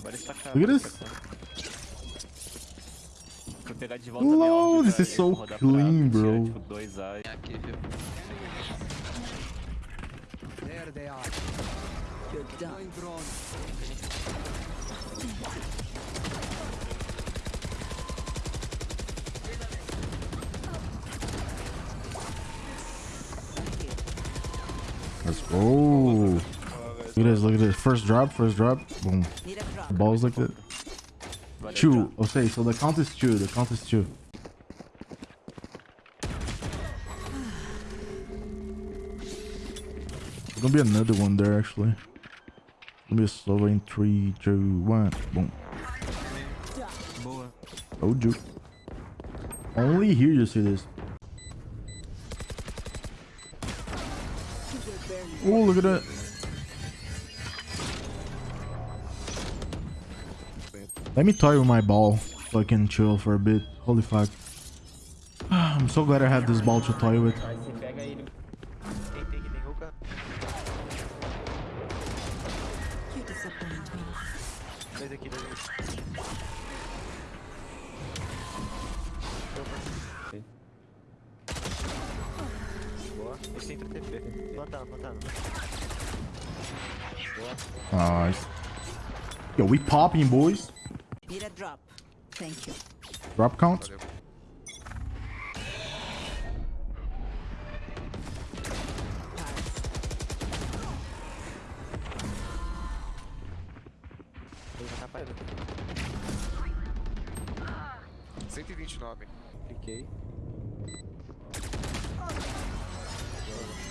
Agora ele tá Vou pegar de volta Lol, this is é so clean, bro. Tipo, dois é Aqui, viu? There they are. You're done. Let's go. Look at this. Look at this. First drop. First drop. Boom. Drop. Balls like that. Tchau. Okay, oh, so the count is two. The count is two. There's gonna be another one there actually. Be a slow in three, two, one. Boom. Oh, juke. Only here you see this. Oh, look at that. Let me toy with my ball so I can chill for a bit. Holy fuck. I'm so glad I have this ball to toy with. Nice. Yo, we popping, boys. Need a drop. Thank you. Drop count. Ele vai tapar ele. 129. Cliquei.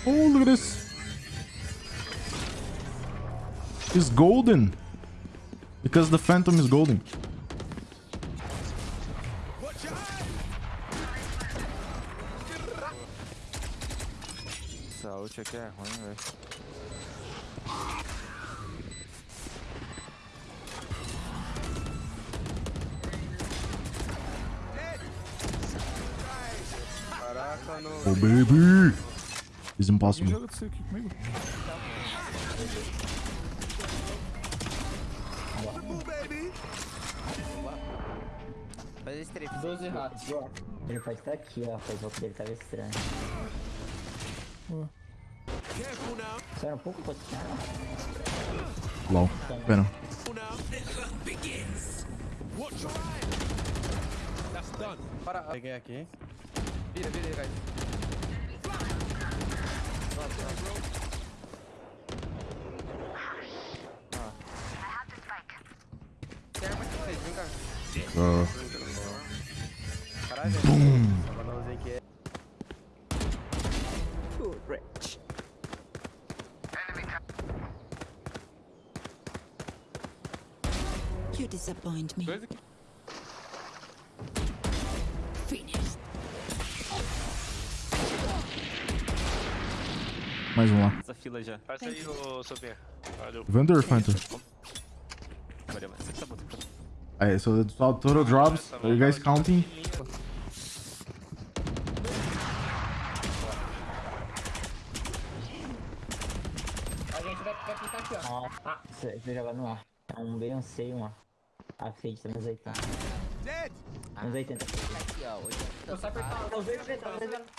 Oh, look at this. It's golden. Because the phantom is golden. Essa ult aqui é ruim, velho. Caraca, no. Oh, baby. It's impossible. Joga disso aqui comigo. Faz esse trecho. 12 ratos. Ele pode estar aqui, ó. Faz o que dele tava estranho. Espera um pouco, pode tirar. LOL, espera. Para. Peguei aqui. Vira, vira aí, guys. Ah. Caralho, velho. Rich. You disappoint me. Finished. Mais um lá. Essa fila já. Faz aí, ô Sobinha. Valeu. Vandal Phantom? Valeu, mas você tá bom. tá bom. Alright, so that's all total drops. Are you guys counting? Ah, você vai jogar no ar. É um B, um C e um A. A Fade tá nos 80. Dead. Nos 80. Aqui, ó. Hoje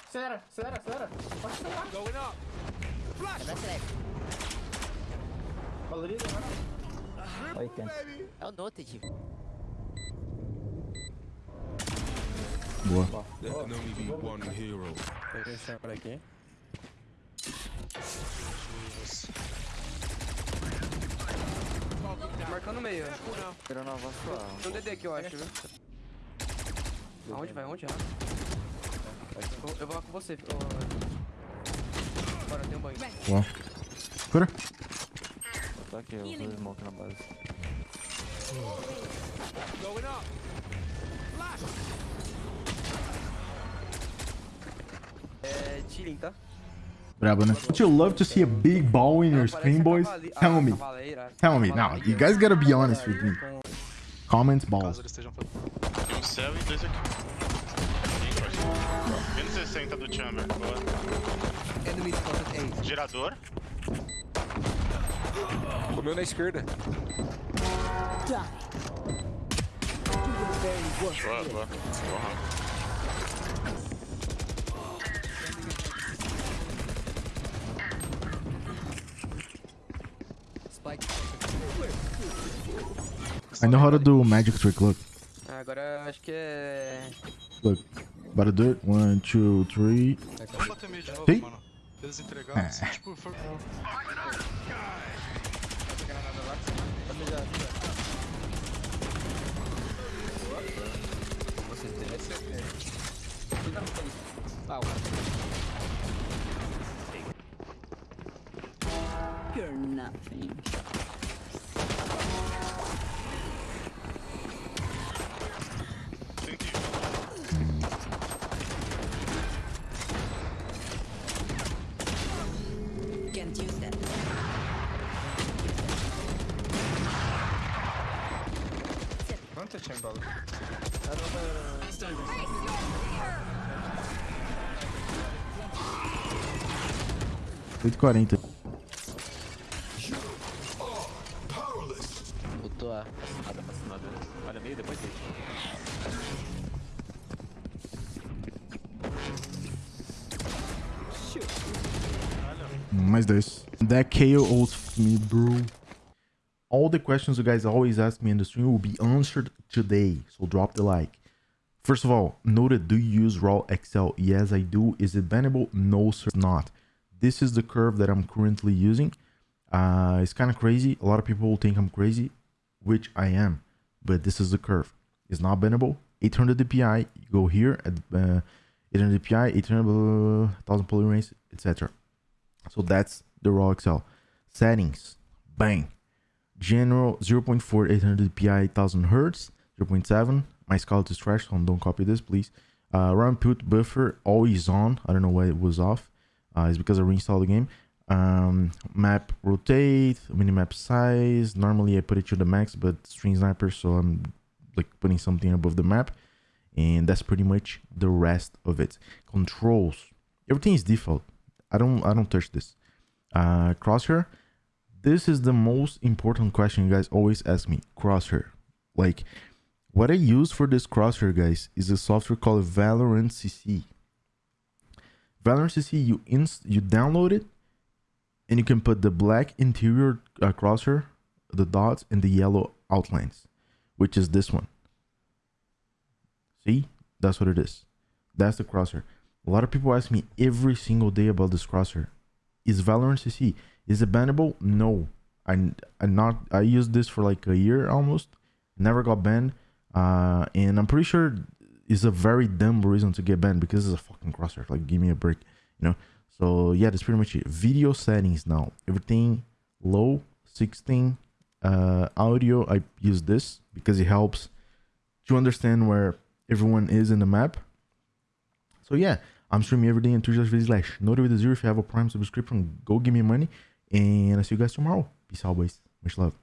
Acelera, acelera, acelera. Pode acelerar. Going up. Flash. Valoriza, mano. 80. Baby. É o Noted. Boa. Peguei esse por aqui. Marcando o meio. Careful now. Tirando a voz sua. Tem um DD aqui, eu acho, viu? Aonde vai? Onde? Eu- Eu vou lá com você. ô, Bora, tem um banho. Boa. Cura. Tá aqui, eu vou smoke na base. Going up. Flash. É, Chilling, tá? Brabo, né? Don't you love to see a big ball in your screen, boys? Tell me. Tell me now. You guys gotta be honest with me. Comments balls. Caso eles estejam fazendo. Tem um céu e dois aqui. Menos 60 do Chamber. Boa. Enemy spotted A. Gerador. Comeu na esquerda. Die. Boa, boa. I know how to do magic trick. Look, Ah, agora acho que é. look. About to do it. One, two, three. Vamos bater meio de novo, Sim. mano. Eles entregaram, assim, tipo, foi... Você interessa. Ah, o cara. You're nothing. geçeyim balık. Araba Oito quarenta. Botou a... Ah, dá? Olha meio, depois deixa. Mais dois. That KO ult me, bro. All the questions you guys always ask me in the stream will be answered today. So drop the like. First of all, noted, do you use Raw Accel? Yes, I do. Is it bannable? No, sir, not. This is the curve that I'm currently using. Uh, it's kind of crazy. A lot of people think I'm crazy, which I am. But this is the curve. It's not bannable. 800 DPI. You go here at uh, 800 DPI, 800 blah, blah, blah, 1000 poly rates, etc. So that's the Raw Accel. Settings, bang. General 0.4 800 dpi 1000 hertz 0.7 my scout is trash so don't copy this please. Uh run put buffer always on. I don't know why it was off. Uh it's because i reinstalled the game. Um map rotate minimap size. Normally i put it to the max but string sniper so i'm like putting something above the map. And that's pretty much the rest of it. Controls. Everything is default. I don't i don't touch this. Uh crosshair this is the most important question you guys always ask me crosshair. Like what i use for this crosshair guys is a software called valorant cc valorant cc you inst you download it and you can put the black interior uh, crosshair the dots and the yellow outlines which is this one. See? That's what it is. That's the crosshair. A lot of people ask me every single day about this crosshair. Is valorant cc is it bannable? No. I I not I used this for like a year almost. Never got banned. Uh and I'm pretty sure it's a very dumb reason to get banned because it's a fucking crosshair. Like give me a break, you know. So yeah, that's pretty much it. Video settings now. Everything low, 16. Uh audio, I use this because it helps to understand where everyone is in the map. So yeah, I'm streaming every day on Twitch slash a zero. If you have a Prime subscription, go give me money. And I'll see you guys tomorrow. Peace boys. Much love.